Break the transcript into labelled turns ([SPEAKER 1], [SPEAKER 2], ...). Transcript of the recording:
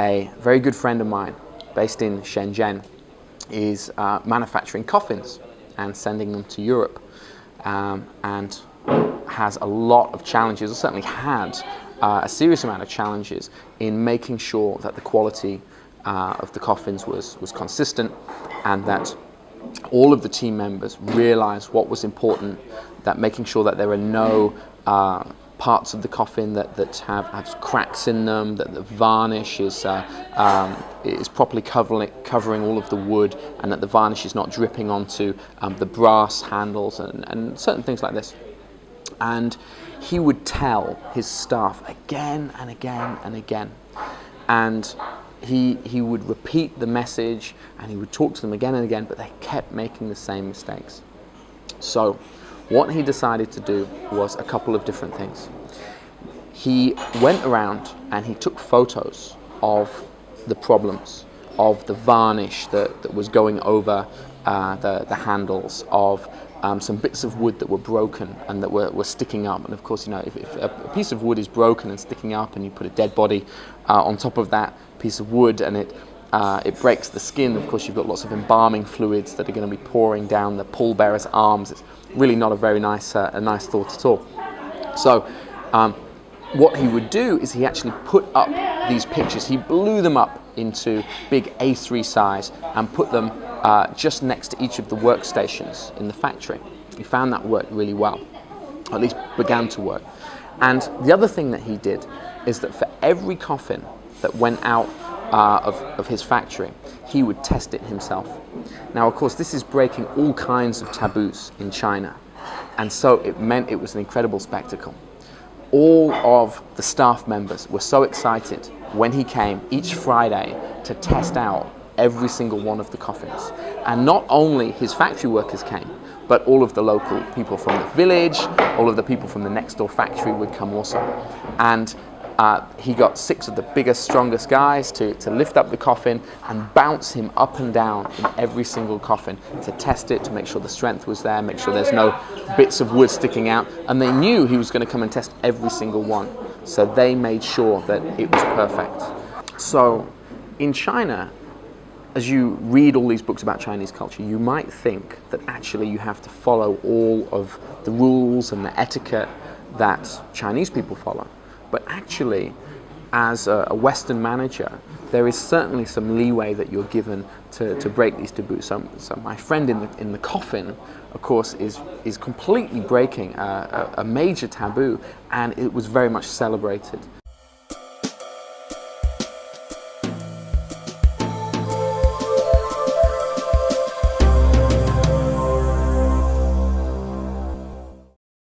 [SPEAKER 1] a very good friend of mine based in Shenzhen is uh, manufacturing coffins and sending them to Europe um, and has a lot of challenges, or certainly had uh, a serious amount of challenges in making sure that the quality uh, of the coffins was, was consistent and that all of the team members realized what was important, that making sure that there are no uh, parts of the coffin that, that have, have cracks in them, that the varnish is, uh, um, is properly covering, covering all of the wood, and that the varnish is not dripping onto um, the brass handles and, and certain things like this. And he would tell his staff again and again and again. And he, he would repeat the message and he would talk to them again and again, but they kept making the same mistakes. So what he decided to do was a couple of different things. He went around and he took photos of the problems, of the varnish that, that was going over uh, the, the handles, of um, some bits of wood that were broken and that were, were sticking up. And of course, you know, if, if, a piece of wood is broken and sticking up and you put a dead body uh, on top of that piece of wood and it, uh, it breaks the skin, of course, you've got lots of embalming fluids that are going to be pouring down the pallbearer's arms. It's really not a very nice, uh, a nice thought at all. So, um, what he would do is he actually put up these pictures, he blew them up into big A3 size and put them uh, just next to each of the workstations in the factory. He found that worked really well, at least began to work. And the other thing that he did is that for every coffin that went out uh, of, of his factory, he would test it himself. Now, of course, this is breaking all kinds of taboos in China. And so it meant it was an incredible spectacle. All of the staff members were so excited when he came each Friday to test out every single one of the coffins. And not only his factory workers came, but all of the local people from the village, all of the people from the next door factory would come also. And uh, he got six of the biggest, strongest guys to, to lift up the coffin and bounce him up and down in every single coffin to test it, to make sure the strength was there, make sure there's no bits of wood sticking out. And they knew he was going to come and test every single one. So they made sure that it was perfect. So in China, as you read all these books about Chinese culture, you might think that actually you have to follow all of the rules and the etiquette that Chinese people follow. But actually, as a, Western manager, there is certainly some leeway that you're given to, to break these taboos. So, so my friend in the, in the coffin, of course, is, is completely breaking a, a, a major taboo, and it was very much celebrated.